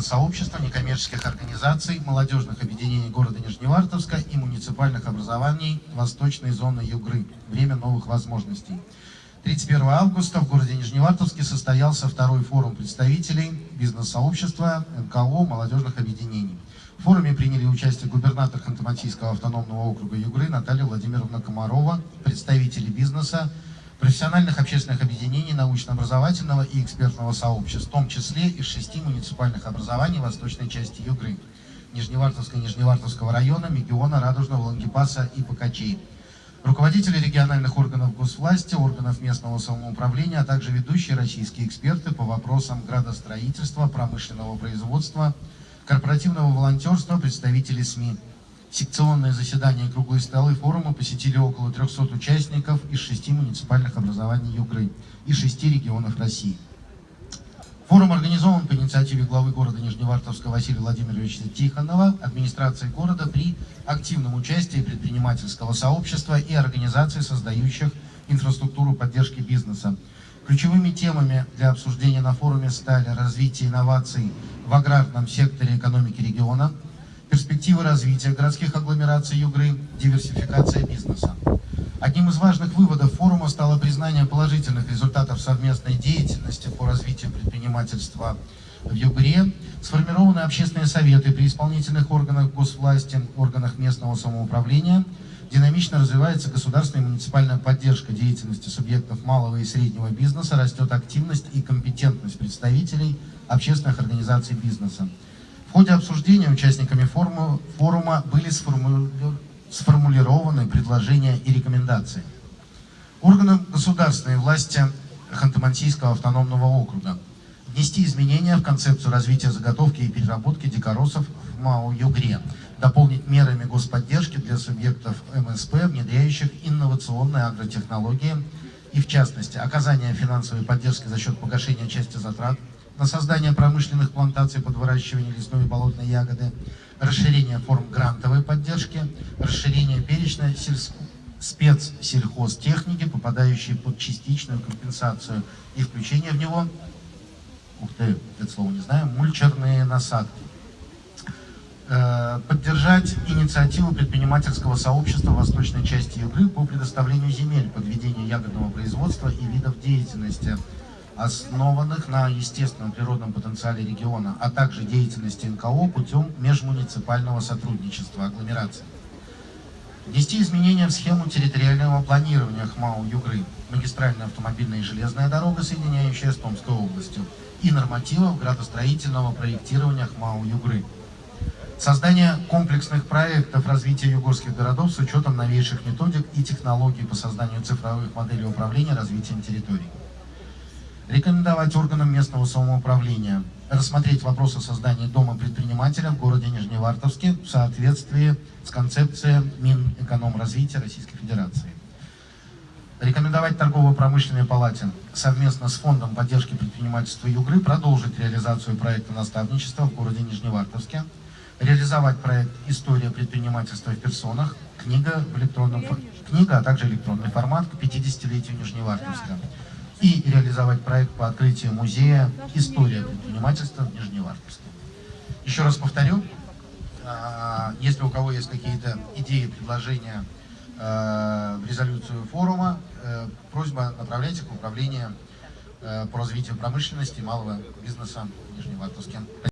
бизнес-сообщества, некоммерческих организаций, молодежных объединений города Нижневартовска и муниципальных образований Восточной зоны Югры. Время новых возможностей. 31 августа в городе Нижневартовске состоялся второй форум представителей бизнес-сообщества, НКО, молодежных объединений. В форуме приняли участие губернатор Ханты-Мансийского автономного округа Югры Наталья Владимировна Комарова, представители бизнеса, профессиональных общественных объединений, научно-образовательного и экспертного сообщества, в том числе из шести муниципальных образований восточной части Югры, Нижневартовска и Нижневартовского района, Мегиона, Радужного, Лангепаса и Покачей. Руководители региональных органов госвласти, органов местного самоуправления, а также ведущие российские эксперты по вопросам градостроительства, промышленного производства, корпоративного волонтерства, представители СМИ. Секционные заседания и круглые столы форума посетили около 300 участников из шести муниципальных образований Югры и шести регионов России. Форум организован по инициативе главы города Нижневартовска Василия Владимировича Тихонова, администрации города при активном участии предпринимательского сообщества и организаций, создающих инфраструктуру поддержки бизнеса. Ключевыми темами для обсуждения на форуме стали развитие инноваций в аграрном секторе экономики региона, перспективы развития городских агломераций Югры, диверсификация бизнеса. Одним из важных выводов форума стало признание положительных результатов совместной деятельности по развитию предпринимательства в Югре, сформированы общественные советы при исполнительных органах госвласти, органах местного самоуправления, динамично развивается государственная и муниципальная поддержка деятельности субъектов малого и среднего бизнеса, растет активность и компетентность представителей общественных организаций бизнеса. В ходе обсуждения участниками форума, форума были сформулированы предложения и рекомендации. Органам государственной власти Ханты-Мансийского автономного округа внести изменения в концепцию развития заготовки и переработки дикоросов в МАО «Югре», дополнить мерами господдержки для субъектов МСП, внедряющих инновационные агротехнологии и, в частности, оказание финансовой поддержки за счет погашения части затрат на создание промышленных плантаций под выращивание лесной и болотной ягоды, расширение форм грантовой поддержки, расширение перечня сельск... спецсельхозтехники, попадающей под частичную компенсацию, и включение в него, ух ты, это слово не знаю, мульчерные насадки. Э, поддержать инициативу предпринимательского сообщества восточной части Югры по предоставлению земель под ведение ягодного производства и видов деятельности – основанных на естественном природном потенциале региона, а также деятельности НКО путем межмуниципального сотрудничества агломерации. Внести изменения в схему территориального планирования ХМАУ Югры, магистральная автомобильная и железная дорога, соединяющая с Томской областью, и нормативов градостроительного проектирования ХМАУ Югры. Создание комплексных проектов развития югорских городов с учетом новейших методик и технологий по созданию цифровых моделей управления развитием территорий рекомендовать органам местного самоуправления рассмотреть вопрос о создании дома предпринимателя в городе Нижневартовске в соответствии с концепцией Минэкономразвития Российской Федерации. Рекомендовать торгово-промышленной палате совместно с Фондом поддержки предпринимательства Югры продолжить реализацию проекта наставничества в городе Нижневартовске, реализовать проект «История предпринимательства в персонах», книга, в электронном, книга а также электронный формат к 50-летию Нижневартовска и реализовать проект по открытию музея «История предпринимательства» в Нижневартовске. Еще раз повторю, а, если у кого есть какие-то идеи, предложения а, в резолюцию форума, э, просьба направляйте к управлению э, по развитию промышленности и малого бизнеса в Нижневартовске.